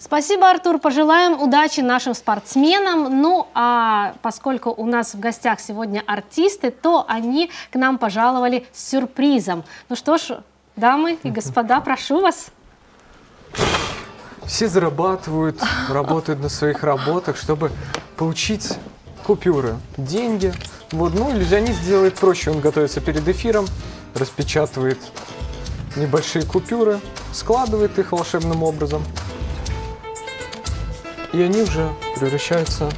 Спасибо, Артур. Пожелаем удачи нашим спортсменам. Ну, а поскольку у нас в гостях сегодня артисты, то они к нам пожаловали с сюрпризом. Ну что ж, дамы и господа, прошу вас. Все зарабатывают, работают на своих работах, чтобы получить купюры, деньги. Вот, ну, иллюзионист делает проще. Он готовится перед эфиром, распечатывает небольшие купюры, складывает их волшебным образом. И они уже превращаются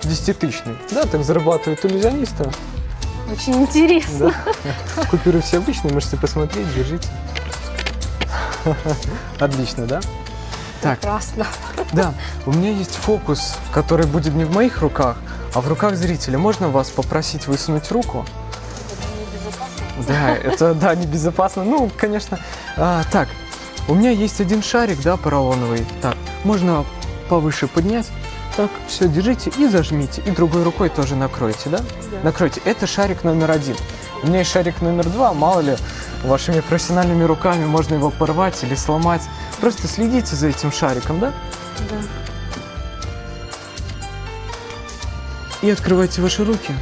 в десятитысячные. Да, так зарабатывают иллюзионисты. Очень интересно. Да. Купюры все обычные, можете посмотреть, держите. Отлично, да? Так, Прекрасно. да, у меня есть фокус, который будет не в моих руках, а в руках зрителя. Можно вас попросить высунуть руку? Да, это, да, небезопасно. Ну, конечно. А, так, у меня есть один шарик, да, поролоновый. Так, можно повыше поднять. Так, все, держите и зажмите. И другой рукой тоже накройте, да? Накройте. Это шарик номер один. У меня есть шарик номер два. Мало ли, вашими профессиональными руками можно его порвать или сломать. Просто следите за этим шариком, да? Да. И открывайте ваши руки.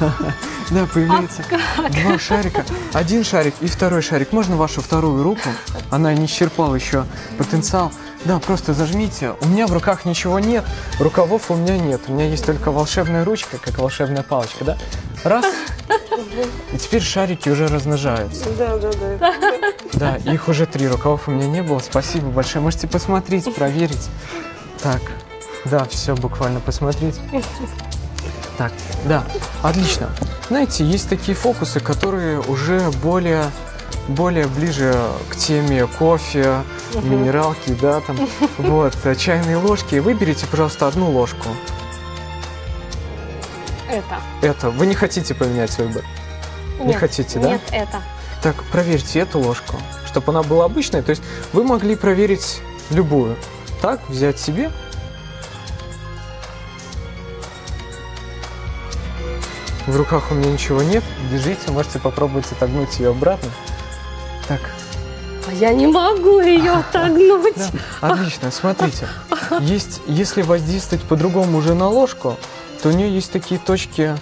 Да, появляется два шарика. Один шарик и второй шарик. Можно вашу вторую руку? Она не исчерпала еще потенциал. Да, просто зажмите. У меня в руках ничего нет, рукавов у меня нет. У меня есть только волшебная ручка, как волшебная палочка, да? Раз. И теперь шарики уже размножаются. Да, да, да. Да, их уже три, рукавов у меня не было. Спасибо большое. Можете посмотреть, проверить. Так, да, все, буквально посмотреть. Так, да, отлично. Знаете, есть такие фокусы, которые уже более, более ближе к теме кофе, минералки, да, там, вот, э, чайные ложки. Выберите, пожалуйста, одну ложку. Это. Это, вы не хотите поменять выбор? Не Нет, хотите, да? Нет, это. Так, проверьте эту ложку, чтобы она была обычной. То есть вы могли проверить любую. Так, взять себе. В руках у меня ничего нет. Держите, можете попробовать отогнуть ее обратно. Так, А я не могу ее отогнуть. да, отлично. Смотрите, есть, если воздействовать по-другому уже на ложку, то у нее есть такие точки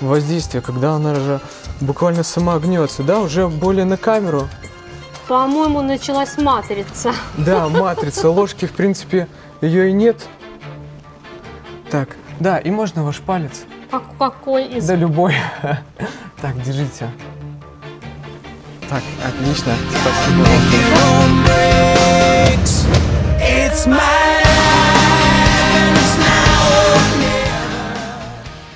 воздействия, когда она же буквально сама гнется, да, уже более на камеру. По-моему, началась матрица. Да, матрица. Ложки, в принципе, ее и нет. Так, да, и можно ваш палец. Какой из... Да любой. Так, держите. Так, отлично. Спасибо.